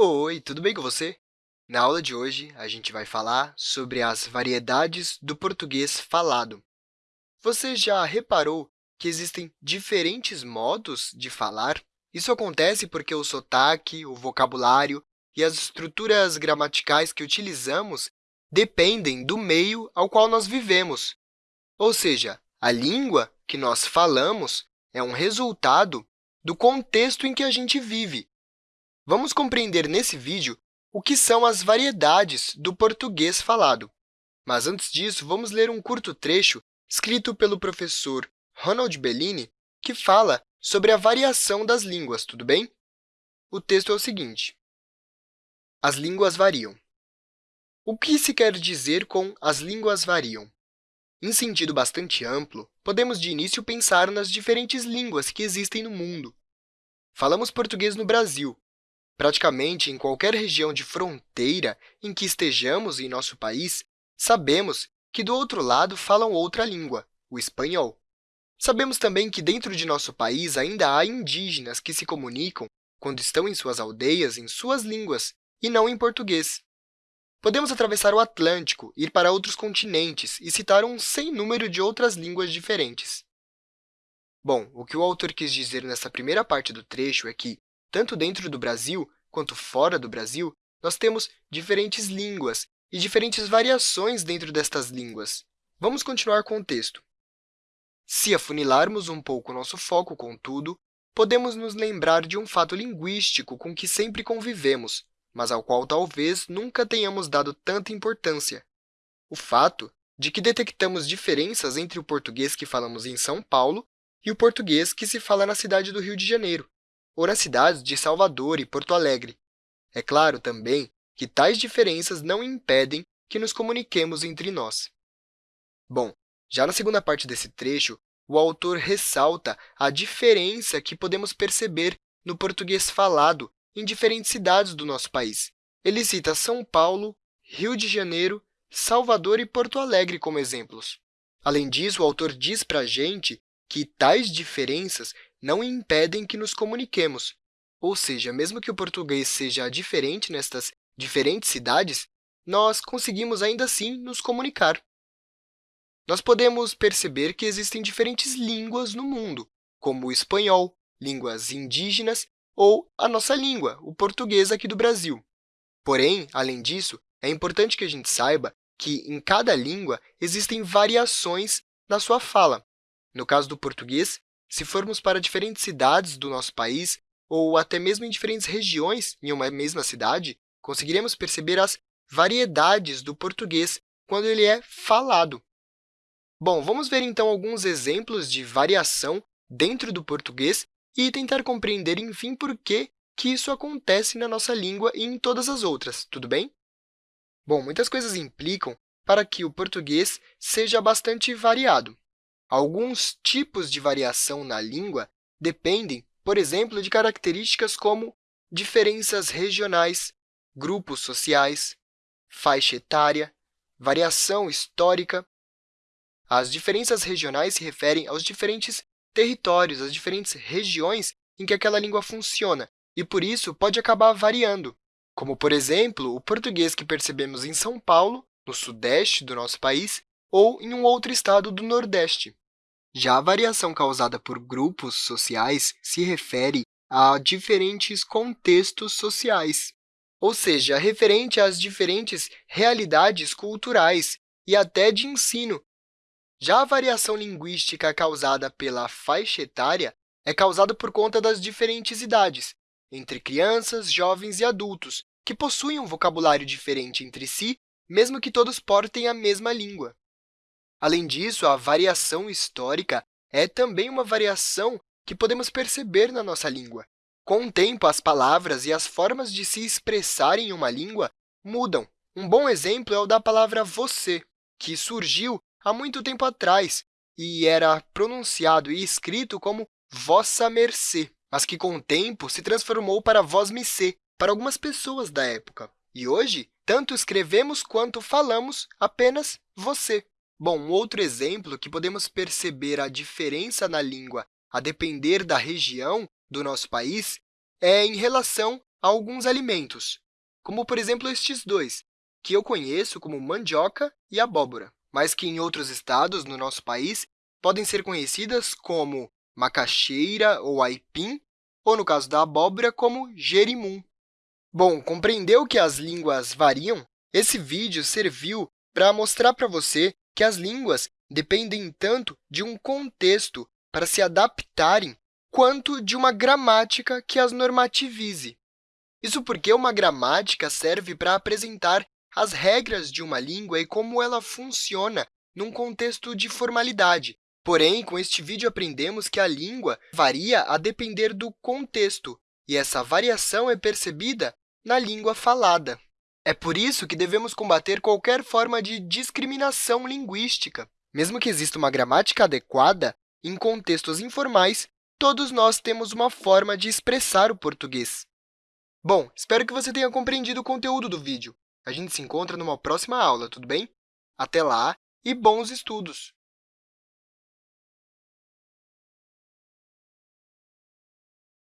Oi, tudo bem com você? Na aula de hoje, a gente vai falar sobre as variedades do português falado. Você já reparou que existem diferentes modos de falar? Isso acontece porque o sotaque, o vocabulário e as estruturas gramaticais que utilizamos dependem do meio ao qual nós vivemos. Ou seja, a língua que nós falamos é um resultado do contexto em que a gente vive. Vamos compreender nesse vídeo o que são as variedades do português falado. Mas, antes disso, vamos ler um curto trecho escrito pelo professor Ronald Bellini, que fala sobre a variação das línguas, tudo bem? O texto é o seguinte. As línguas variam. O que se quer dizer com as línguas variam? Em sentido bastante amplo, podemos de início pensar nas diferentes línguas que existem no mundo. Falamos português no Brasil, Praticamente em qualquer região de fronteira em que estejamos em nosso país, sabemos que do outro lado falam outra língua, o espanhol. Sabemos também que dentro de nosso país ainda há indígenas que se comunicam, quando estão em suas aldeias, em suas línguas, e não em português. Podemos atravessar o Atlântico, ir para outros continentes e citar um sem número de outras línguas diferentes. Bom, o que o autor quis dizer nessa primeira parte do trecho é que, tanto dentro do Brasil quanto fora do Brasil, nós temos diferentes línguas e diferentes variações dentro destas línguas. Vamos continuar com o texto. Se afunilarmos um pouco nosso foco, contudo, podemos nos lembrar de um fato linguístico com que sempre convivemos, mas ao qual talvez nunca tenhamos dado tanta importância. O fato de que detectamos diferenças entre o português que falamos em São Paulo e o português que se fala na cidade do Rio de Janeiro ou nas cidades de Salvador e Porto Alegre. É claro também que tais diferenças não impedem que nos comuniquemos entre nós. Bom, já na segunda parte desse trecho, o autor ressalta a diferença que podemos perceber no português falado em diferentes cidades do nosso país. Ele cita São Paulo, Rio de Janeiro, Salvador e Porto Alegre como exemplos. Além disso, o autor diz para a gente que tais diferenças não impedem que nos comuniquemos. Ou seja, mesmo que o português seja diferente nestas diferentes cidades, nós conseguimos ainda assim nos comunicar. Nós podemos perceber que existem diferentes línguas no mundo, como o espanhol, línguas indígenas ou a nossa língua, o português aqui do Brasil. Porém, além disso, é importante que a gente saiba que, em cada língua, existem variações na sua fala. No caso do português, se formos para diferentes cidades do nosso país, ou até mesmo em diferentes regiões em uma mesma cidade, conseguiremos perceber as variedades do português quando ele é falado. Bom, vamos ver então alguns exemplos de variação dentro do português e tentar compreender, enfim, por que, que isso acontece na nossa língua e em todas as outras, tudo bem? Bom, muitas coisas implicam para que o português seja bastante variado. Alguns tipos de variação na língua dependem, por exemplo, de características como diferenças regionais, grupos sociais, faixa etária, variação histórica. As diferenças regionais se referem aos diferentes territórios, às diferentes regiões em que aquela língua funciona, e, por isso, pode acabar variando, como, por exemplo, o português que percebemos em São Paulo, no sudeste do nosso país, ou em um outro estado do Nordeste. Já a variação causada por grupos sociais se refere a diferentes contextos sociais, ou seja, referente às diferentes realidades culturais e até de ensino. Já a variação linguística causada pela faixa etária é causada por conta das diferentes idades, entre crianças, jovens e adultos, que possuem um vocabulário diferente entre si, mesmo que todos portem a mesma língua. Além disso, a variação histórica é também uma variação que podemos perceber na nossa língua. Com o tempo, as palavras e as formas de se expressar em uma língua mudam. Um bom exemplo é o da palavra você, que surgiu há muito tempo atrás e era pronunciado e escrito como vossa mercê, mas que, com o tempo, se transformou para vós-me-cê para algumas pessoas da época. E hoje, tanto escrevemos quanto falamos apenas você. Bom, um outro exemplo que podemos perceber a diferença na língua a depender da região do nosso país é em relação a alguns alimentos, como, por exemplo, estes dois, que eu conheço como mandioca e abóbora, mas que em outros estados no nosso país podem ser conhecidas como macaxeira ou aipim, ou, no caso da abóbora, como jerimum. Bom, compreendeu que as línguas variam? Esse vídeo serviu para mostrar para você que as línguas dependem tanto de um contexto para se adaptarem quanto de uma gramática que as normativize. Isso porque uma gramática serve para apresentar as regras de uma língua e como ela funciona num contexto de formalidade. Porém, com este vídeo, aprendemos que a língua varia a depender do contexto, e essa variação é percebida na língua falada. É por isso que devemos combater qualquer forma de discriminação linguística. Mesmo que exista uma gramática adequada, em contextos informais, todos nós temos uma forma de expressar o português. Bom, espero que você tenha compreendido o conteúdo do vídeo. A gente se encontra numa próxima aula, tudo bem? Até lá e bons estudos!